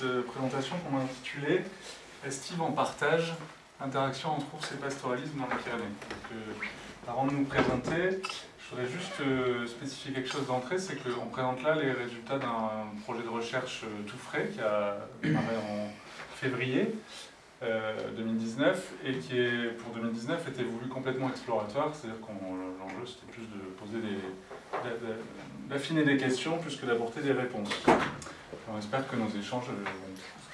cette euh, présentation qu'on a intitulée Estive en partage, interaction entre ours et pastoralisme dans les Pyrénées. Euh, avant de nous présenter, je voudrais juste euh, spécifier quelque chose d'entrée, c'est qu'on présente là les résultats d'un projet de recherche tout frais qui a démarré en février 2019 et qui pour 2019 était voulu complètement exploratoire, c'est-à-dire que l'enjeu c'était plus de poser des, d'affiner des questions plus que d'apporter des réponses. On espère que nos échanges euh,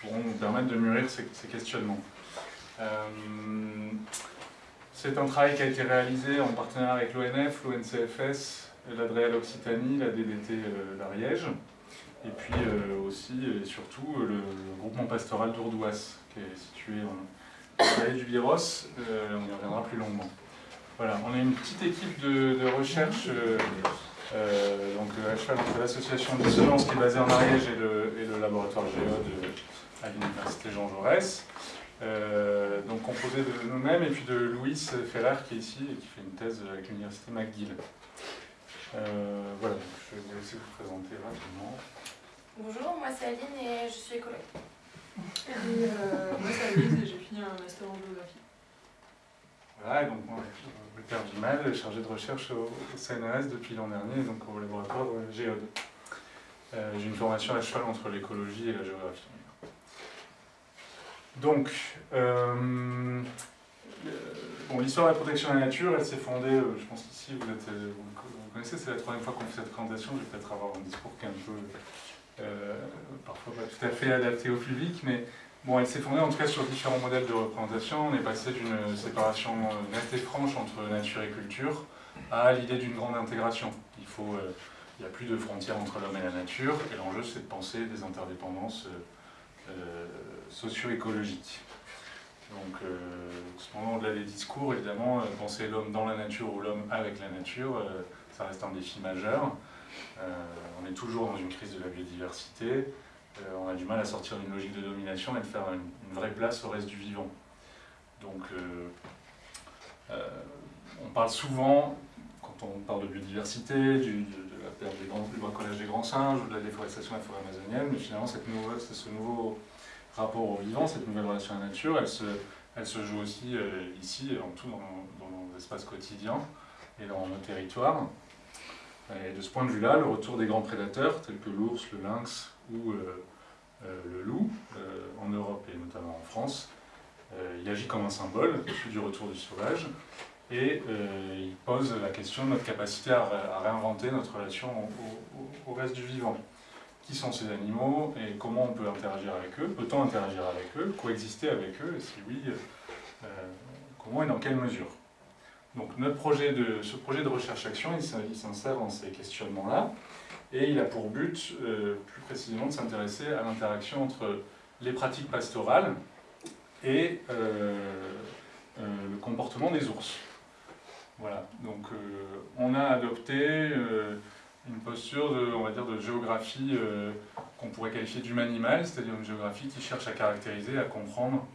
pourront nous permettre de mûrir ces, questionnements. Euh, c'est un travail qui a été réalisé en partenariat avec l'ONF, l'ONCFS, l'ADREAL Occitanie, la DDT euh, l'Ariège, et puis aussi et surtout le, groupement pastoral d'Ourdouas, qui est situé en vallée du Biros, on y reviendra plus longuement. Voilà, on est une petite équipe de, recherche euh, donc à cheval entre l'association Dissonance qui est basée en Ariège et le, laboratoire Géode à l'université Jean Jaurès. Euh, donc composé de nous-mêmes et puis de Louis Ferrer qui est ici et qui fait une thèse avec l'université McGill. Euh, voilà, je vais vous laisser vous présenter rapidement. Bonjour, moi c'est Aline et je suis écologue. moi c'est Aline et j'ai fini un master en géographie. Voilà, donc moi, Père Vimal, chargé de recherche au CNRS depuis l'an dernier, donc au laboratoire de Géode. Euh, j'ai une formation à cheval entre l'écologie et la géographie. Donc, euh, bon, l'histoire de la protection de la nature, elle s'est fondée, euh, je pense qu'ici vous, êtes, vous, connaissez, c'est la troisième fois qu'on fait cette présentation, je vais peut-être avoir un discours qui est un peu, parfois pas tout à fait adapté au public, mais Bon, elle s'est fondée en tout cas sur différents modèles de représentation. On est passé d'une séparation nette et franche entre nature et culture à l'idée d'une grande intégration. Il faut, euh, n'y a plus de frontières entre l'homme et la nature, et l'enjeu c'est de penser des interdépendances euh, euh, socio-écologiques. Donc, cependant, au-delà des discours, évidemment, penser l'homme dans la nature ou l'homme avec la nature, ça reste un défi majeur. on est toujours dans une crise de la biodiversité, euh, on a du mal à sortir d'une logique de domination et de faire une, vraie place au reste du vivant. Donc, euh, euh, on parle souvent, quand on parle de biodiversité, de la perte des grands, du bricolage des grands singes ou de la déforestation de la forêt amazonienne, mais finalement, cette ce nouveau rapport au vivant, cette nouvelle relation à la nature, elle se, elle se joue aussi ici, en tout dans, nos espaces quotidiens et dans nos territoires. De ce point de vue-là, le retour des grands prédateurs, tels que l'ours, le lynx ou euh, euh, le loup, euh, en Europe et notamment en France, il agit comme un symbole du retour du sauvage, et il pose la question de notre capacité à, réinventer notre relation au, reste du vivant. Qui sont ces animaux et comment on peut interagir avec eux Peut-on interagir avec eux Coexister avec eux Et si oui, comment et dans quelle mesure? Donc notre projet de, ce projet de recherche-action, il s'insère dans ces questionnements-là, et il a pour but, euh, plus précisément, de s'intéresser à l'interaction entre les pratiques pastorales et euh, euh, le comportement des ours. Voilà, donc on a adopté une posture de, on va dire, de géographie qu'on pourrait qualifier d'humanimal, c'est-à-dire une géographie qui cherche à caractériser, à comprendre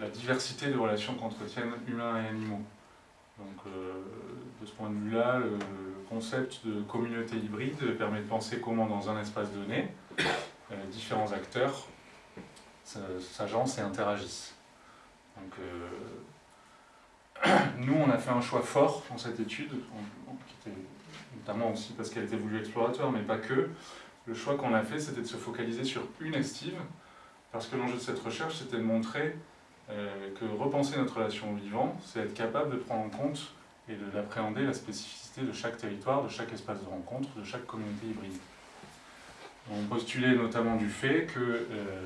la diversité de relations qu'entretiennent humains et animaux. Donc, euh, de ce point de vue-là, le concept de communauté hybride permet de penser comment, dans un espace donné, euh, différents acteurs s'agencent et interagissent. Donc, euh, nous, on a fait un choix fort dans cette étude, notamment aussi parce qu'elle était voulue exploratoire, mais pas que. Le choix qu'on a fait, c'était de se focaliser sur une estive, parce que l'enjeu de cette recherche, c'était de montrer que repenser notre relation au vivant, c'est être capable de prendre en compte et d'appréhender la spécificité de chaque territoire, de chaque espace de rencontre, de chaque communauté hybride. On postulait notamment du fait que euh,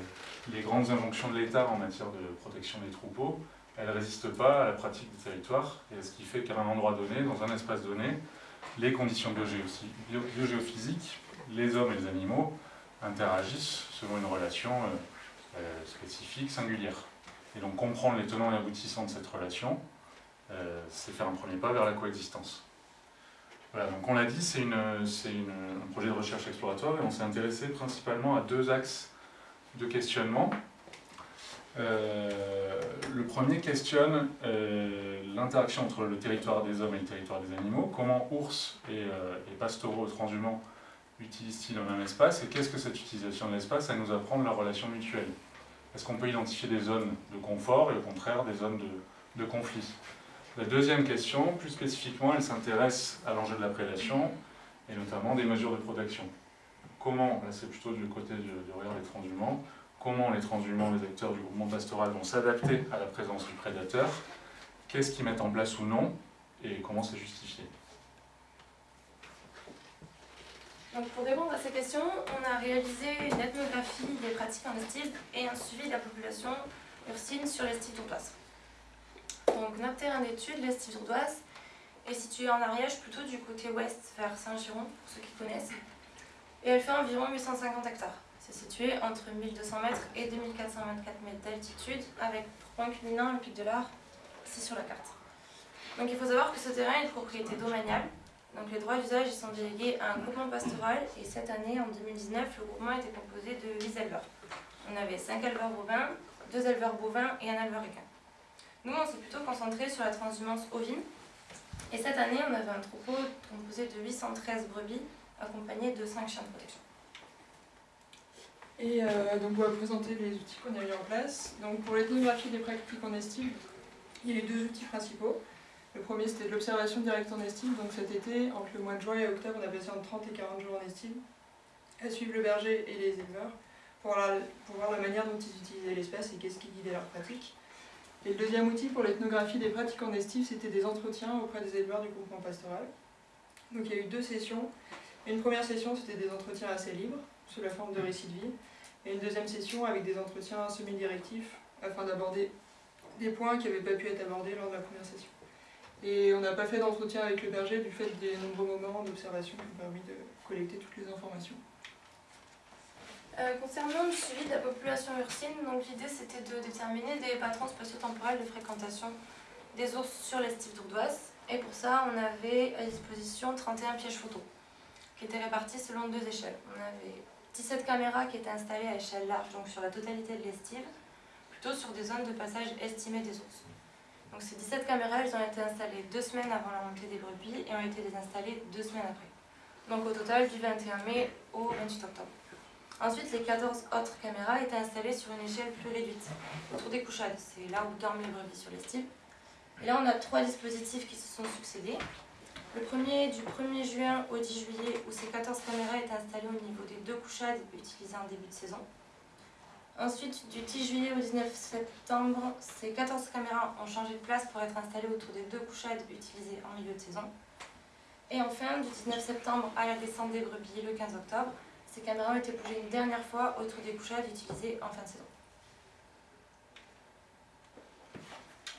les grandes injonctions de l'État en matière de protection des troupeaux, elles ne résistent pas à la pratique du territoire, et à ce qui fait qu'à un endroit donné, dans un espace donné, les conditions biogéophysiques, les hommes et les animaux, interagissent selon une relation euh, spécifique, singulière. Et donc comprendre les tenants et aboutissants de cette relation, euh, c'est faire un premier pas vers la coexistence. Voilà, donc on l'a dit, c'est un projet de recherche exploratoire et on s'est intéressé principalement à deux axes de questionnement. Euh, le premier questionne euh, l'interaction entre le territoire des hommes et le territoire des animaux, comment ours et, pastoraux transhumants utilise-t-il dans un espace et qu'est-ce que cette utilisation de l'espace, elle nous apprend de la relation mutuelle? Est-ce qu'on peut identifier des zones de confort et au contraire des zones de, conflit? La deuxième question, plus spécifiquement, elle s'intéresse à l'enjeu de la prédation et notamment des mesures de protection. Comment, là c'est plutôt du côté du, du regard des transhumants, comment les transhumants, les acteurs du groupement pastoral vont s'adapter à la présence du prédateur, qu'est-ce qu'ils mettent en place ou non, et comment c'est justifié? Donc pour répondre à ces questions, on a réalisé une ethnographie des pratiques en estive et un suivi de la population ursine sur l'estive d'Ourdoise. Donc notre terrain d'étude, l'estive d'Ourdoise, est située en Ariège, plutôt du côté ouest vers Saint-Giron, pour ceux qui connaissent. Et elle fait environ 850 hectares. C'est situé entre 1200 mètres et 2424 mètres d'altitude, avec point culminant le pic de l'Ar, ici sur la carte. Donc il faut savoir que ce terrain est de propriété domaniale, donc les droits d'usage sont délégués à un groupement pastoral et cette année, en 2019, le groupement était composé de 8 éleveurs. On avait 5 éleveurs bovins, 2 éleveurs bovins et un éleveur équin. Nous, on s'est plutôt concentré sur la transhumance ovine. Et cette année, on avait un troupeau composé de 813 brebis accompagné de 5 chiens de protection. Et euh, donc on va présenter les outils qu'on a mis en place. Donc pour l'ethnographie des pratiques en estime, il y a les deux outils principaux. Le premier c'était de l'observation directe en estime, donc cet été, entre le mois de juin et octobre, on a passé entre 30 et 40 jours en estime, à suivre le berger et les éleveurs, pour, voir la manière dont ils utilisaient l'espace et qu'est-ce qui guidait leur pratique. Et le deuxième outil pour l'ethnographie des pratiques en estime, c'était des entretiens auprès des éleveurs du groupement pastoral. Donc il y a eu deux sessions. Une première session, c'était des entretiens assez libres, sous la forme de récits de vie, et une deuxième session avec des entretiens semi-directifs, afin d'aborder des points qui n'avaient pas pu être abordés lors de la première session. Et on n'a pas fait d'entretien avec le berger du fait des nombreux moments d'observation qui ont permis de collecter toutes les informations. Euh, concernant le suivi de la population ursine, l'idée c'était de déterminer des patrons spatio-temporels de fréquentation des ours sur l'estive d'Ourdoise. Et pour ça, on avait à disposition 31 pièges photos qui étaient répartis selon deux échelles. On avait 17 caméras qui étaient installées à échelle large, donc sur la totalité de l'estive, plutôt sur des zones de passage estimées des ours. Donc ces 17 caméras, elles ont été installées deux semaines avant la montée des brebis et ont été désinstallées deux semaines après. Donc au total du 21 mai au 28 octobre. Ensuite, les 14 autres caméras étaient installées sur une échelle plus réduite, autour des couchades. C'est là où dorment les brebis sur l'estive. Et là, on a trois dispositifs qui se sont succédés. Le premier du 1er juin au 10 juillet, où ces 14 caméras étaient installées au niveau des deux couchades utilisées en début de saison. Ensuite, du 10 juillet au 19 septembre, ces 14 caméras ont changé de place pour être installées autour des deux couchades utilisées en milieu de saison. Et enfin, du 19 septembre à la descente des brebis le 15 octobre, ces caméras ont été bougées une dernière fois autour des couchades utilisées en fin de saison.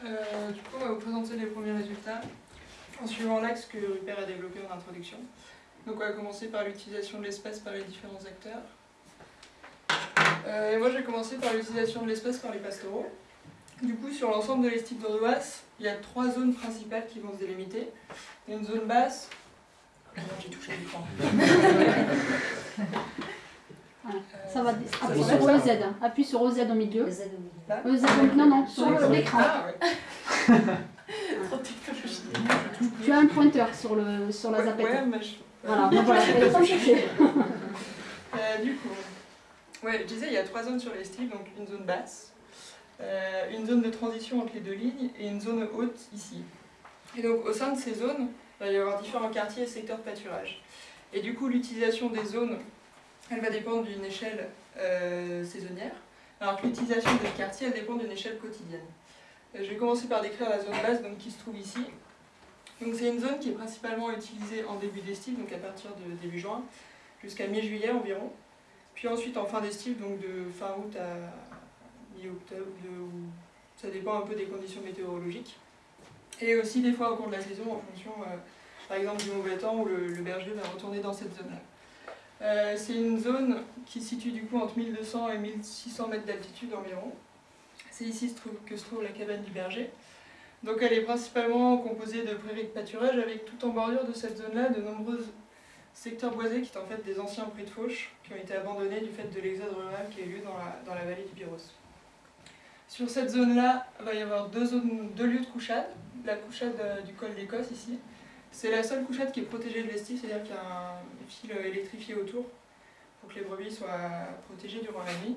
Euh, du coup, on va vous présenter les premiers résultats en suivant l'axe que Rupert a développé en introduction. Donc on va commencer par l'utilisation de l'espace par les différents acteurs. Euh, et moi, je vais commencer par l'utilisation de l'espace par les pastoraux. Du coup, sur l'ensemble de l'estive d'Ordoas, il y a trois zones principales qui vont se délimiter. Une zone basse. J'ai touché l'écran. Ça va, appuie va, sur ça OZ, appuie sur OZ au milieu. Z au milieu. Là au- non, non, sur l'écran. Ah, ouais. Tu as un pointeur sur, le, sur la Ouais, zapette. ouais, mais je- Voilà, voilà, chercher. Euh, du coup, ouais, je disais, il y a trois zones sur l'estive, donc une zone basse, euh, une zone de transition entre les deux lignes et une zone haute ici. Et donc au sein de ces zones, il va y avoir différents quartiers et secteurs de pâturage. Et du coup, l'utilisation des zones, elle va dépendre d'une échelle euh, saisonnière, alors que l'utilisation des quartiers, elle dépend d'une échelle quotidienne. Euh, je vais commencer par décrire la zone basse donc, qui se trouve ici. Donc c'est une zone qui est principalement utilisée en début d'estive, donc à partir de début juin, jusqu'à mi-juillet environ. Puis ensuite en fin d'estive, donc de fin août à mi-octobre, ça dépend un peu des conditions météorologiques. Et aussi des fois au cours de la saison en fonction, euh, par exemple, du mauvais temps où le, berger va retourner dans cette zone-là. Euh, c'est une zone qui se situe du coup entre 1200 et 1600 mètres d'altitude environ. C'est ici que se trouve la cabane du berger. Donc elle est principalement composée de prairies de pâturage avec tout en bordure de cette zone-là de nombreux secteurs boisés qui sont en fait des anciens prés de fauche qui ont été abandonnés du fait de l'exode rural qui a eu lieu dans la, dans la vallée du Biros. Sur cette zone-là, il va y avoir deux, zones, deux lieux de couchade. La couchade euh, du col d'Écosse ici, C'est la seule couchette qui est protégée de l'estive, c'est-à-dire qu'il y a un fil électrifié autour pour que les brebis soient protégées durant la nuit.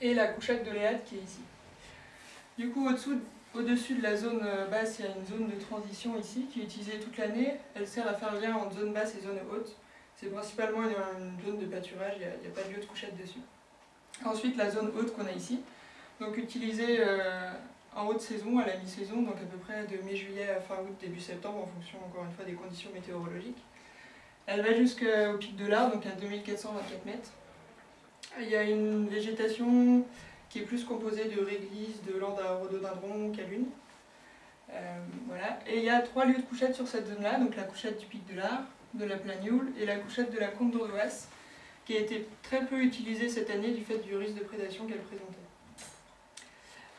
Et la couchette de Léade qui est ici. Du coup, au-dessous, au-dessus de la zone basse, il y a une zone de transition ici qui est utilisée toute l'année. Elle sert à faire le lien entre zone basse et zone haute. C'est principalement une, zone de pâturage, il n'y a, pas de lieu de couchette dessus. Ensuite, la zone haute qu'on a ici, donc utilisée euh, en haute saison, à la mi-saison, donc à peu près de mi-juillet à fin août, début septembre, en fonction encore une fois des conditions météorologiques. Elle va jusqu'au pic de l'Arc, donc à 2424 mètres. Il y a une végétation qui est plus composée de réglisses, de landes à rhododendron, calunes. Euh, voilà. Et il y a trois lieux de couchette sur cette zone-là, donc la couchette du pic de l'Arc, de la Planioule et la couchette de la Comte d'Ordoise, qui a été très peu utilisée cette année du fait du risque de prédation qu'elle présentait.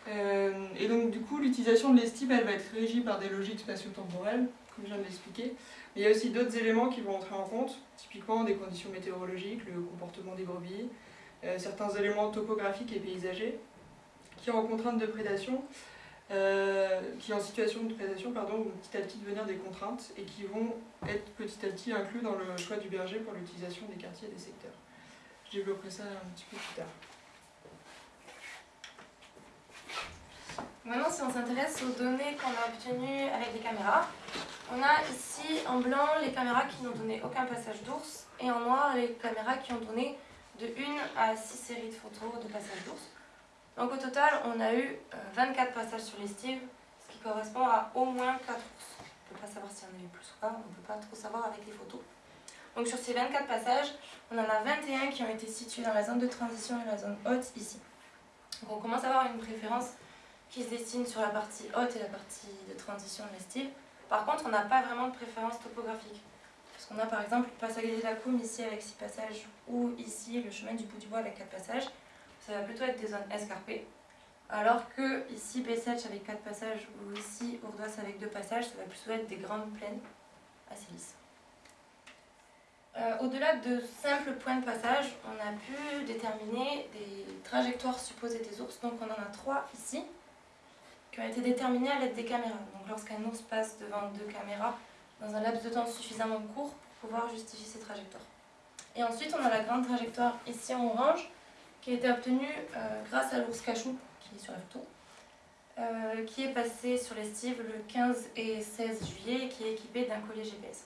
Euh, et donc du coup, l'utilisation de l'estime, elle va être régie par des logiques spatio-temporelles, comme je viens de l'expliquer. Mais il y a aussi d'autres éléments qui vont entrer en compte, typiquement des conditions météorologiques, le comportement des brebis, certains éléments topographiques et paysagers, qui ont contrainte de prédation, euh, qui en situation de prédation pardon, vont petit à petit devenir des contraintes et qui vont être petit à petit inclus dans le choix du berger pour l'utilisation des quartiers et des secteurs. Je développerai ça un petit peu plus tard. Maintenant, si on s'intéresse aux données qu'on a obtenues avec des caméras, on a ici en blanc les caméras qui n'ont donné aucun passage d'ours et en noir les caméras qui ont donné de 1 à 6 séries de photos de passage d'ours. Donc au total, on a eu 24 passages sur l'estive, ce qui correspond à au moins 4 ours. On ne peut pas savoir s'il y en a eu plus ou pas, on ne peut pas trop savoir avec les photos. Donc sur ces 24 passages, on en a 21 qui ont été situés dans la zone de transition et la zone haute ici. Donc on commence à avoir une préférence qui se destine sur la partie haute et la partie de transition de l'estive. Par contre, on n'a pas vraiment de préférence topographique. Parce qu'on a par exemple le passage de la Coume ici avec 6 passages ou ici le chemin du bout du bois avec 4 passages ça va plutôt être des zones escarpées. Alors que ici Bessetch avec 4 passages ou ici Ourdoise avec 2 passages, ça va plutôt être des grandes plaines assez lisses. Euh, Au-delà de simples points de passage, on a pu déterminer des trajectoires supposées des ours. Donc on en a trois ici, qui ont été déterminées à l'aide des caméras. Donc lorsqu'un ours passe devant deux caméras dans un laps de temps suffisamment court pour pouvoir justifier ses trajectoires. Et ensuite on a la grande trajectoire ici en orange, qui a été obtenu euh, grâce à l'ours cachou, qui est sur la photo, euh, qui est passé sur l'estive le 15 et 16 juillet et qui est équipé d'un collier GPS.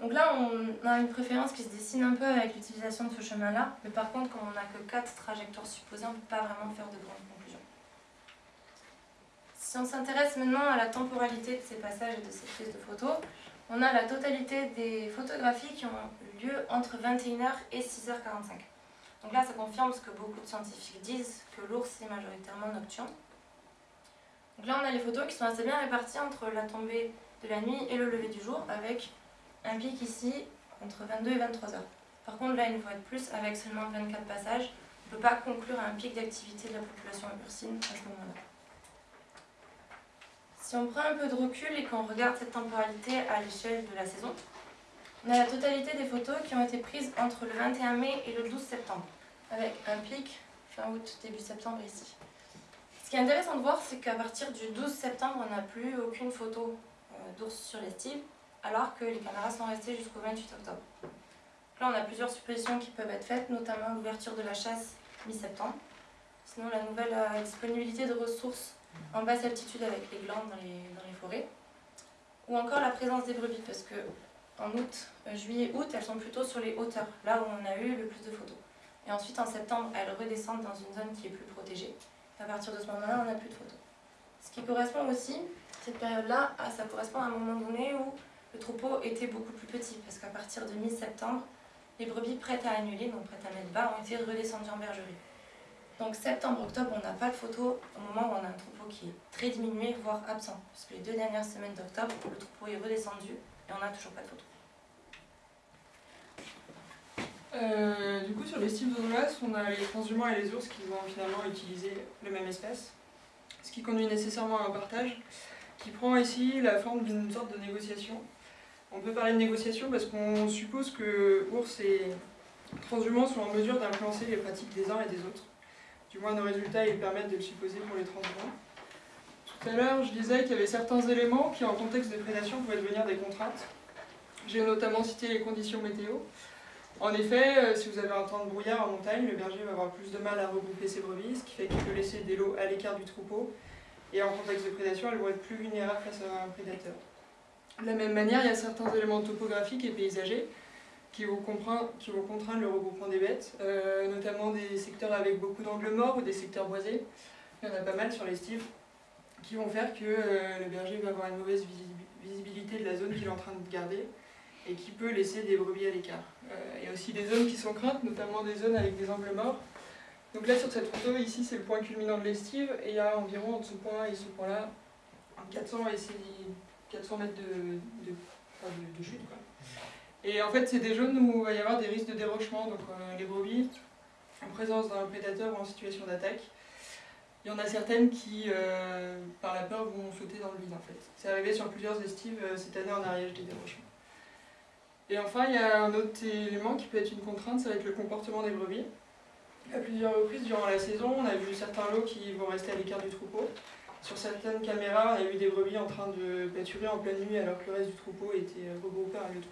Donc là, on a une préférence qui se dessine un peu avec l'utilisation de ce chemin-là, mais par contre, comme on n'a que 4 trajectoires supposées, on ne peut pas vraiment faire de grandes. Si on s'intéresse maintenant à la temporalité de ces passages et de ces prises de photos, on a la totalité des photographies qui ont lieu entre 21h et 6h45. Donc là, ça confirme ce que beaucoup de scientifiques disent, que l'ours est majoritairement nocturne. Donc là, on a les photos qui sont assez bien réparties entre la tombée de la nuit et le lever du jour, avec un pic ici entre 22 et 23 heures. Par contre, là, une fois de plus, avec seulement 24 passages, on ne peut pas conclure à un pic d'activité de la population ursine à ce moment-là. Si on prend un peu de recul et qu'on regarde cette temporalité à l'échelle de la saison, on a la totalité des photos qui ont été prises entre le 21 mai et le 12 septembre, avec un pic fin août, début septembre ici. Ce qui est intéressant de voir, c'est qu'à partir du 12 septembre, on n'a plus aucune photo euh, d'ours sur l'estive, alors que les caméras sont restées jusqu'au 28 octobre. Là, on a plusieurs suppositions qui peuvent être faites, notamment l'ouverture de la chasse mi-septembre. Sinon, la nouvelle euh, disponibilité de ressources en basse altitude avec les glandes dans les, forêts. Ou encore la présence des brebis, parce que en août, euh, juillet, août, elles sont plutôt sur les hauteurs, là où on a eu le plus de photos. Et ensuite, en septembre, elles redescendent dans une zone qui est plus protégée. à partir de ce moment-là, on n'a plus de photos. Ce qui correspond aussi, cette période-là, ça correspond à un moment donné où le troupeau était beaucoup plus petit, parce qu'à partir de mi-septembre, les brebis prêtes à annuler, donc prêtes à mettre bas, ont été redescendues en bergerie. Donc septembre-octobre, on n'a pas de photos au moment où on a un troupeau qui est très diminué, voire absent. Parce que les deux dernières semaines d'octobre, le troupeau est redescendu et on n'a toujours pas de photos. Euh, du coup, sur les styles d'Odolas, on a les transhumants et les ours qui vont finalement utiliser le même espèce, ce qui conduit nécessairement à un partage qui prend ici la forme d'une sorte de négociation. On peut parler de négociation parce qu'on suppose que ours et transhumants sont en mesure d'influencer les pratiques des uns et des autres. Du moins, nos résultats ils permettent de le supposer pour les transhumants. Tout à l'heure, je disais qu'il y avait certains éléments qui, en contexte de prédation, pouvaient devenir des contraintes. J'ai notamment cité les conditions météo. En effet, euh, si vous avez un temps de brouillard en montagne, le berger va avoir plus de mal à regrouper ses brebis, ce qui fait qu'il peut laisser des lots à l'écart du troupeau. Et en contexte de prédation, elles vont être plus vulnérables face à un prédateur. De la même manière, il y a certains éléments topographiques et paysagers qui vont, contraindre, le regroupement des bêtes, euh, notamment des secteurs avec beaucoup d'angles morts ou des secteurs boisés. Il y en a pas mal sur les styles qui vont faire que euh, le berger va avoir une mauvaise visibilité de la zone qu'il est en train de garder et qui peut laisser des brebis à l'écart. Euh, il y a aussi des zones qui sont craintes, notamment des zones avec des angles morts. Donc là sur cette photo, ici c'est le point culminant de l'estive et il y a environ entre ce point et ce point-là 400, 400 mètres de, chute. Et en fait c'est des zones où il va y avoir des risques de dérochement, donc euh, les brebis en présence d'un prédateur ou en situation d'attaque. Il y en a certaines qui, euh, par la peur, vont sauter dans le vide en fait. C'est arrivé sur plusieurs estives cette année en Ariège des dérochements. Et enfin, il y a un autre élément qui peut être une contrainte, ça va être le comportement des brebis. À plusieurs reprises durant la saison, on a vu certains lots qui vont rester à l'écart du troupeau. Sur certaines caméras, on a vu des brebis en train de pâturer en pleine nuit alors que le reste du troupeau était regroupé à un lieu de.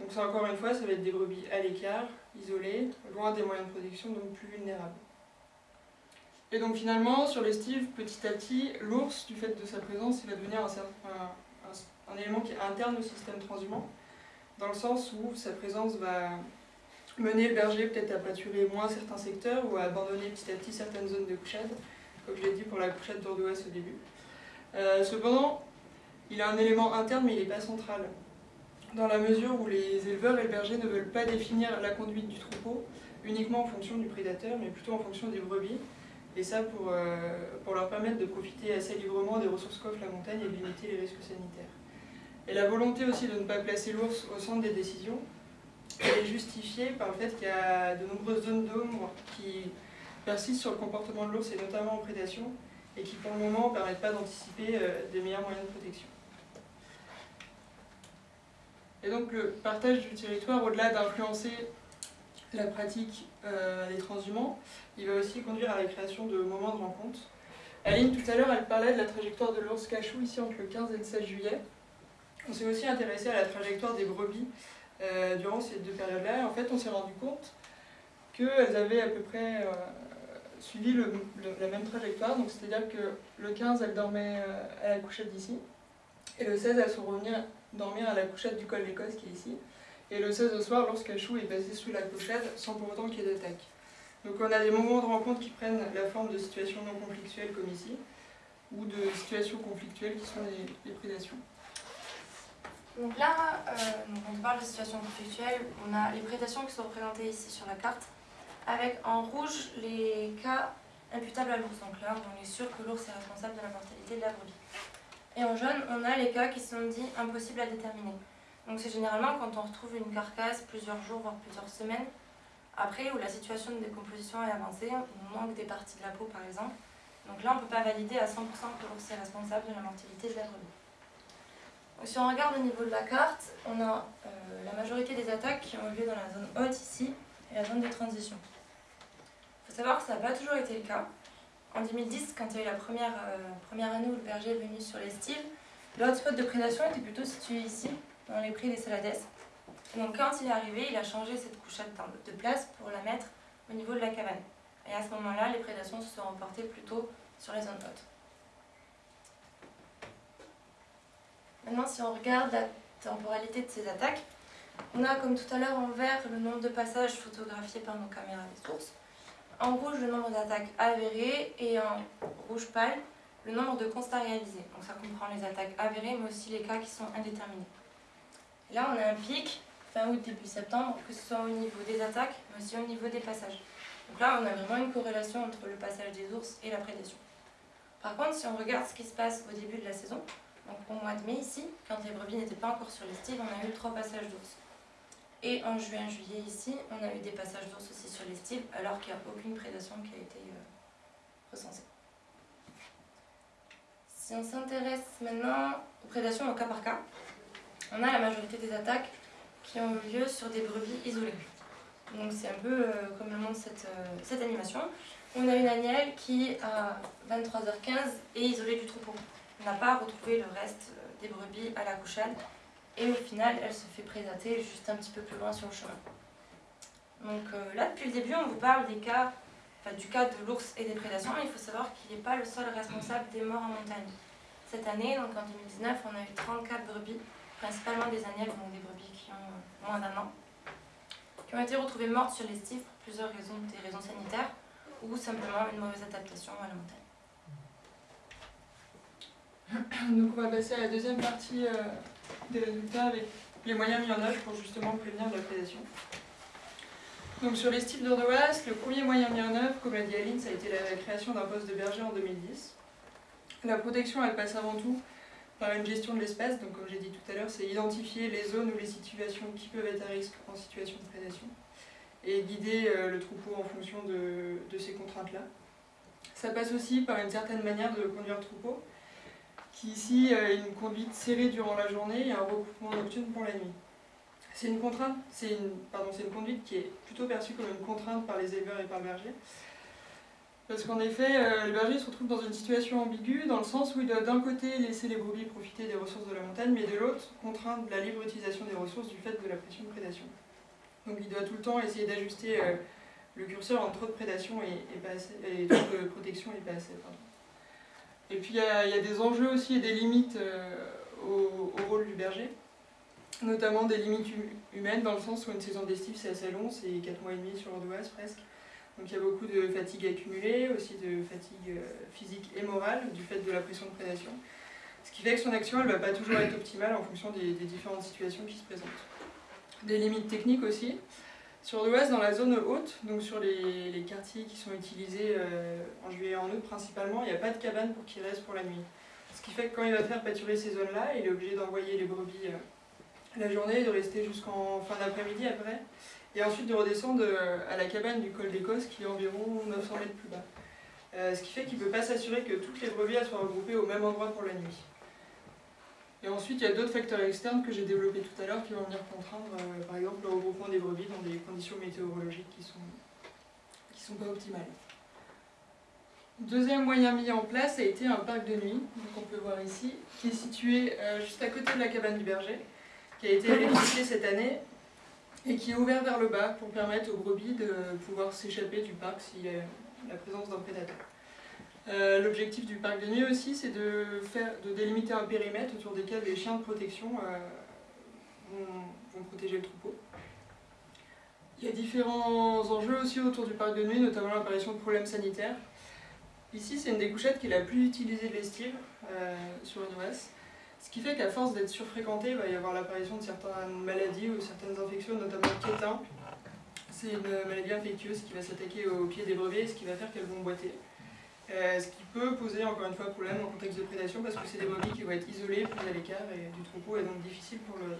Donc ça encore une fois, ça va être des brebis à l'écart, isolées, loin des moyens de protection, donc plus vulnérables. Et donc finalement, sur l'estive, petit à petit, l'ours, du fait de sa présence, il va devenir un, élément qui est interne au système transhumant dans le sens où sa présence va mener le berger peut-être à pâturer moins certains secteurs ou à abandonner petit à petit certaines zones de couchade, comme je l'ai dit pour la couchade d'Ordouas au début. Euh, cependant, il a un élément interne mais il n'est pas central, dans la mesure où les éleveurs et le berger ne veulent pas définir la conduite du troupeau uniquement en fonction du prédateur, mais plutôt en fonction des brebis, et ça pour, euh, leur permettre de profiter assez librement des ressources qu'offre la montagne et de limiter les risques sanitaires. Et la volonté aussi de ne pas placer l'ours au centre des décisions, est justifiée par le fait qu'il y a de nombreuses zones d'ombre qui persistent sur le comportement de l'ours et notamment en prédation, et qui pour le moment ne permettent pas d'anticiper euh, des meilleurs moyens de protection. Et donc le partage du territoire, au-delà d'influencer la pratique euh, des transhumants, il va aussi conduire à la création de moments de rencontre. Aline, tout à l'heure, elle parlait de la trajectoire de l'ours cachou ici entre le 15 et le 16 juillet. On s'est aussi intéressé à la trajectoire des brebis euh, durant ces deux périodes-là. En fait, on s'est rendu compte qu'elles avaient à peu près euh, suivi la même trajectoire. Donc, c'est-à-dire que le 15, elles dormaient à la couchette d'ici. Et le 16, elles sont revenues dormir à la couchette du col d'Écosse qui est ici. Et le 16 au soir, lorsqu'Achou est passé sous la couchette, sans pour autant qu'il y ait d'attaque. Donc on a des moments de rencontre qui prennent la forme de situations non conflictuelles comme ici, ou de situations conflictuelles qui sont les prédations. Donc là, euh, on parle de situation conflictuelle, on a les prédations qui sont représentées ici sur la carte, avec en rouge les cas imputables à l'ours. Donc là, on est sûr que l'ours est responsable de la mortalité de la brebis. Et en jaune, on a les cas qui sont dits impossibles à déterminer. Donc c'est généralement quand on retrouve une carcasse plusieurs jours, voire plusieurs semaines, après où la situation de décomposition est avancée, on manque des parties de la peau par exemple. Donc là, on ne peut pas valider à 100% que l'ours est responsable de la mortalité de la brebis. Si on regarde au niveau de la carte, on a euh, la majorité des attaques qui ont eu lieu dans la zone haute ici et la zone de transition. Il faut savoir que ça n'a pas toujours été le cas. En 2010, quand il y a eu la première, euh, première année où le berger est venu sur les styles, le hotspot de prédation était plutôt situé ici, dans les prix des Salades. donc quand il est arrivé, il a changé cette couchette de place pour la mettre au niveau de la cabane. Et à ce moment-là, les prédations se sont reportées plutôt sur les zones hautes. Maintenant, si on regarde la temporalité de ces attaques, on a comme tout à l'heure en vert le nombre de passages photographiés par nos caméras des sources, en rouge le nombre d'attaques avérées et en rouge pâle le nombre de constats réalisés. Donc ça comprend les attaques avérées mais aussi les cas qui sont indéterminés. là on a un pic fin août début septembre que ce soit au niveau des attaques mais aussi au niveau des passages. Donc là on a vraiment une corrélation entre le passage des ours et la prédation. Par contre si on regarde ce qui se passe au début de la saison, donc au mois de mai ici, quand les brebis n'étaient pas encore sur les styles, on a eu trois passages d'ours. Et en juin, juillet ici, on a eu des passages d'ours aussi sur les styles, alors qu'il n'y a aucune prédation qui a été euh, recensée. Si on s'intéresse maintenant aux prédations au cas par cas, on a la majorité des attaques qui ont eu lieu sur des brebis isolées. Donc c'est un peu euh, comme le montre cette, euh, cette animation. On a une agnelle qui, à 23h15, est isolée du troupeau. On n'a pas retrouvé le reste des brebis à la couchade. Et au final, elle se fait prédater juste un petit peu plus loin sur le chemin. Donc euh, là, depuis le début, on vous parle des cas, enfin, du cas de l'ours et des prédations. Il faut savoir qu'il n'est pas le seul responsable des morts en montagne. Cette année, donc en 2019, on a eu 34 brebis, principalement des agnelles, donc des brebis qui ont moins d'un an, qui ont été retrouvées mortes sur les stifs pour plusieurs raisons, des raisons sanitaires ou simplement une mauvaise adaptation à la montagne. Donc on va passer à la deuxième partie euh, des résultats avec les moyens mis en œuvre pour justement prévenir la prédation. Donc sur les styles d'Ordoas, le premier moyen mis en œuvre, comme l'a dit Aline, ça a été la création d'un poste de berger en 2010. La protection, elle passe avant tout par une gestion de l'espace, donc comme j'ai dit tout à l'heure, c'est identifier les zones ou les situations qui peuvent être à risque en situation de prédation et guider euh, le troupeau en fonction de, de ces contraintes-là. Ça passe aussi par une certaine manière de conduire le troupeau, qui ici a une conduite serrée durant la journée et un recoupement nocturne pour la nuit. C'est une une, une conduite qui est plutôt perçue comme une contrainte par les éleveurs et par le berger. Parce qu'en effet, euh, le berger se retrouve dans une situation ambiguë, dans le sens où il doit d'un côté laisser les brebis profiter des ressources de la montagne, mais de l'autre contraindre la libre utilisation des ressources du fait de la pression de prédation. Donc il doit tout le temps essayer d'ajuster euh, le curseur entre trop de prédation et, et trop de protection et pas assez. Et puis il y, a, des enjeux aussi et des limites euh, au, rôle du berger, notamment des limites hum- humaines, dans le sens où une saison d'estive c'est assez long, c'est 4 mois et demi sur l'Ordoise presque. Donc il y a beaucoup de fatigue accumulée, aussi de fatigue euh, physique et morale du fait de la pression de prédation. Ce qui fait que son action elle ne va pas toujours être optimale en fonction des différentes situations qui se présentent. Des limites techniques aussi. Sur l'ouest, dans la zone haute, donc sur les, les quartiers qui sont utilisés euh, en juillet et en août principalement, il n'y a pas de cabane pour qu'il reste pour la nuit. Ce qui fait que quand il va faire pâturer ces zones-là, il est obligé d'envoyer les brebis euh, la journée, de rester jusqu'en fin d'après-midi après, et ensuite de redescendre euh, à la cabane du col d'Écosse qui est environ 900 mètres plus bas. Ce qui fait qu'il ne peut pas s'assurer que toutes les brebis soient regroupées au même endroit pour la nuit. Et ensuite, il y a d'autres facteurs externes que j'ai développés tout à l'heure qui vont venir contraindre, euh, par exemple, le regroupement des brebis dans des conditions météorologiques qui sont, qui sont pas optimales. Deuxième moyen mis en place a été un parc de nuit, donc on peut voir ici, qui est situé euh, juste à côté de la cabane du berger, qui a été électrifié cette année et qui est ouvert vers le bas pour permettre aux brebis de pouvoir s'échapper du parc s'il y a la présence d'un prédateur. Euh, L'objectif du parc de nuit aussi, c'est de, de délimiter un périmètre autour desquels les chiens de protection euh, vont, protéger le troupeau. Il y a différents enjeux aussi autour du parc de nuit, notamment l'apparition de problèmes sanitaires. Ici, c'est une des couchettes qui est la plus utilisée de l'estive euh, sur une OS. Ce qui fait qu'à force d'être surfréquentée, il va y avoir l'apparition de certaines maladies ou certaines infections, notamment le kétin. C'est une maladie infectieuse qui va s'attaquer aux pieds des brevets, ce qui va faire qu'elles vont boiter. Euh, ce qui peut poser encore une fois problème en contexte de prédation parce que c'est des brebis qui vont être isolées, plus à l'écart et du troupeau et donc difficile pour le,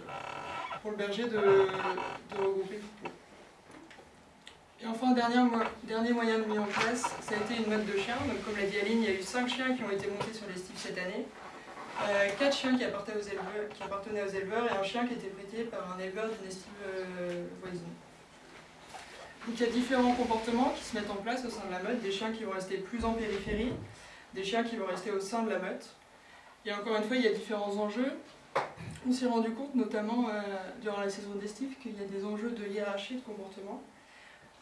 pour le berger de, regrouper le troupeau. Et enfin, dernier, dernier moyen de mis en place, ça a été une meute de chiens. Donc, comme l'a dit Aline, il y a eu 5 chiens qui ont été montés sur les cette année. 4 chiens qui appartenaient, aux éleveurs, qui appartenaient aux éleveurs et un chien qui était prêté par un éleveur d'une estive euh, voisine. Donc il y a différents comportements qui se mettent en place au sein de la meute, des chiens qui vont rester plus en périphérie, des chiens qui vont rester au sein de la meute. Et encore une fois, il y a différents enjeux. On s'est rendu compte, notamment euh, durant la saison d'estive, qu'il y a des enjeux de hiérarchie de comportement.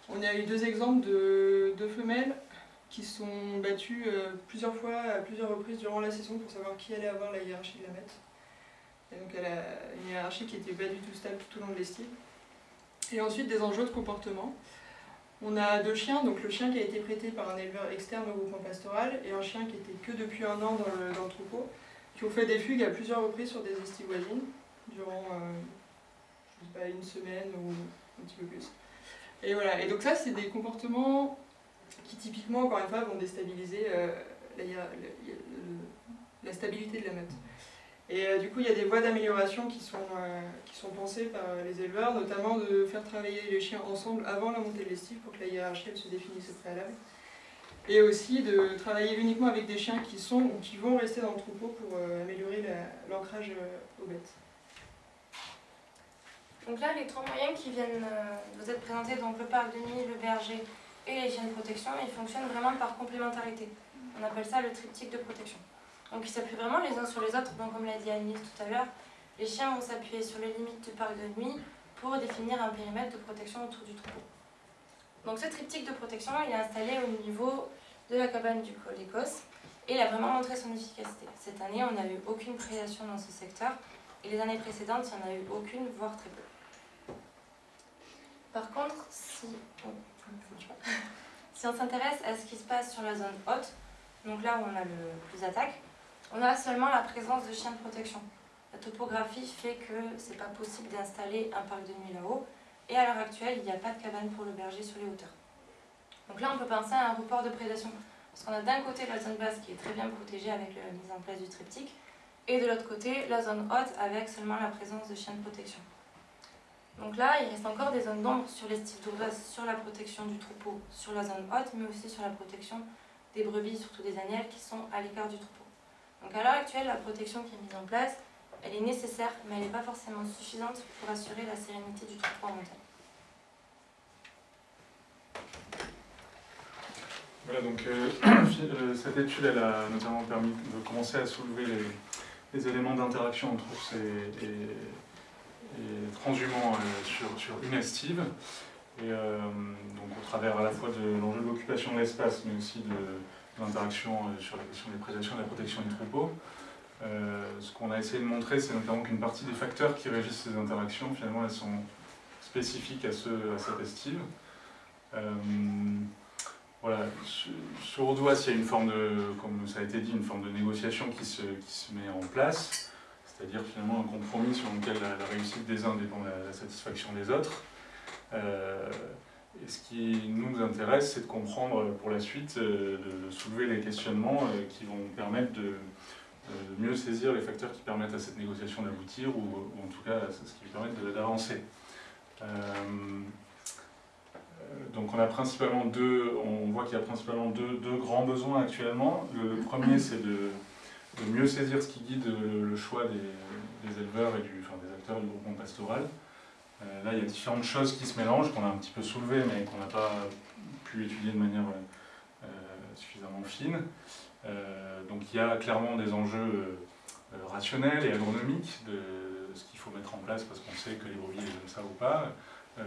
On a eu deux exemples de, de femelles qui sont battues euh, plusieurs fois, à plusieurs reprises durant la saison pour savoir qui allait avoir la hiérarchie de la meute. Et donc elle a une hiérarchie qui n'était pas du tout stable tout au long de l'estive. Et ensuite des enjeux de comportement. On a deux chiens, donc le chien qui a été prêté par un éleveur externe au groupement pastoral et un chien qui était que depuis un an dans le, dans le troupeau, qui ont fait des fugues à plusieurs reprises sur des estives voisines durant euh, je sais pas, une semaine ou un petit peu plus. Et voilà, et donc ça c'est des comportements qui typiquement, encore une fois, vont déstabiliser euh, la, le- la stabilité de la meute. Et euh, du coup, il y a des voies d'amélioration qui, sont, euh, qui sont pensées par les éleveurs, notamment de faire travailler les chiens ensemble avant la montée de l'estive pour que la hiérarchie se définisse au préalable. Et aussi de travailler uniquement avec des chiens qui sont ou qui vont rester dans le troupeau pour euh, améliorer la- l'ancrage euh, aux bêtes. Donc là, les trois moyens qui viennent euh, vous être présentés, donc le parc de nuit, le berger et les chiens de protection, ils fonctionnent vraiment par complémentarité. On appelle ça le triptyque de protection. Donc ils s'appuient vraiment les uns sur les autres, donc comme l'a dit Agnès tout à l'heure, les chiens vont s'appuyer sur les limites du parc de nuit pour définir un périmètre de protection autour du troupeau. Donc ce triptyque de protection, il est installé au niveau de la cabane du col d'Écosse et il a vraiment montré son efficacité. Cette année, on n'a eu aucune prédation dans ce secteur et les années précédentes, il n'y en a eu aucune, voire très peu. Par contre, si, oh, si on s'intéresse à ce qui se passe sur la zone haute, donc là où on a le plus d'attaques, on a seulement la présence de chiens de protection. La topographie fait que c'est pas possible d'installer un parc de nuit là-haut, et à l'heure actuelle, il n'y a pas de cabane pour le berger sur les hauteurs. Donc là, on peut penser à un report de prédation, parce qu'on a d'un côté la zone basse qui est très bien protégée avec la mise en place du triptyque, et de l'autre côté, la zone haute avec seulement la présence de chiens de protection. Donc là, il reste encore des zones d'ombre sur l'estive d'Ourdoise, sur la protection du troupeau, sur la zone haute, mais aussi sur la protection des brebis, surtout des agnelles, qui sont à l'écart du troupeau. Donc à l'heure actuelle, la protection qui est mise en place, elle est nécessaire, mais elle n'est pas forcément suffisante pour assurer la sérénité du en montagne. Voilà, donc euh, euh, cette étude, elle a notamment permis de commencer à soulever les, éléments d'interaction entre ours et, transhumants euh, sur, sur, une estive. Et donc au travers à la fois de l'enjeu de l'occupation de l'espace, mais aussi de, l'interaction sur la question des prédations et de la protection du troupeau. ce qu'on a essayé de montrer, c'est notamment qu'une partie des facteurs qui régissent ces interactions, finalement, elles sont spécifiques à, à cette estive. Voilà, sur Audois, il y a une forme de, comme ça a été dit, une forme de négociation qui se, qui se met en place, c'est-à-dire finalement un compromis sur lequel la, réussite des uns dépend de la, satisfaction des autres. Euh, et ce qui nous intéresse, c'est de comprendre pour la suite, euh, de, soulever les questionnements euh, qui vont permettre de, mieux saisir les facteurs qui permettent à cette négociation d'aboutir, ou, en tout cas ce qui permet d'avancer. Donc on a principalement deux, on voit qu'il y a principalement deux, grands besoins actuellement. Le, premier c'est de, mieux saisir ce qui guide le choix des, éleveurs et du, des acteurs du groupement pastoral. Euh, là il y a différentes choses qui se mélangent, qu'on a un petit peu soulevées mais qu'on n'a pas pu étudier de manière euh, suffisamment fine. Euh, donc il y a clairement des enjeux rationnels et agronomiques de ce qu'il faut mettre en place parce qu'on sait que les brebis aiment ça ou pas. Euh,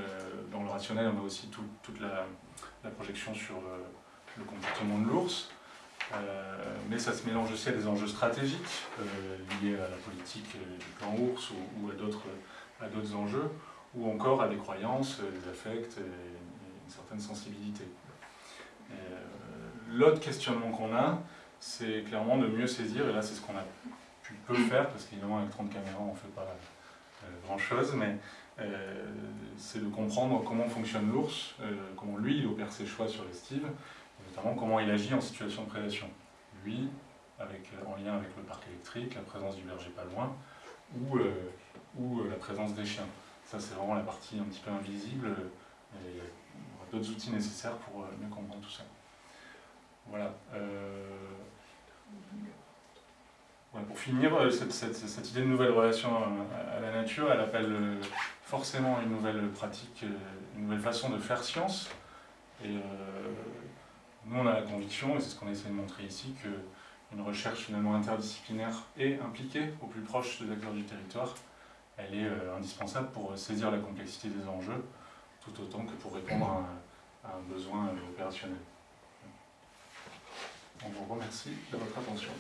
dans le rationnel, on a aussi toute la, projection sur euh, le comportement de l'ours. Euh, mais ça se mélange aussi à des enjeux stratégiques liés à la politique du plan ours ou, à d'autres enjeux, ou encore à des croyances, des affects et, une certaine sensibilité. L'autre questionnement qu'on a, c'est clairement de mieux saisir, et là c'est ce qu'on a pu peu faire, parce qu'évidemment avec 30 caméras on ne fait pas grand chose, mais euh, c'est de comprendre comment fonctionne l'ours, euh, comment lui il opère ses choix sur l'estive, et notamment comment il agit en situation de prédation. Lui, en lien avec le parc électrique, la présence du berger pas loin, euh, ou la présence des chiens. Ça c'est vraiment la partie un petit peu invisible, et il y aura d'autres outils nécessaires pour mieux comprendre tout ça. Voilà. pour finir, cette, idée de nouvelle relation à, la nature, elle appelle forcément une nouvelle pratique, euh, une nouvelle façon de faire science. Et euh, nous, on a la conviction, et c'est ce qu'on essaie de montrer ici, qu'une recherche finalement interdisciplinaire et impliquée au plus proche des acteurs du territoire, elle est euh, indispensable pour saisir la complexité des enjeux, tout autant que pour répondre à un, besoin opérationnel. On vous remercie de votre attention.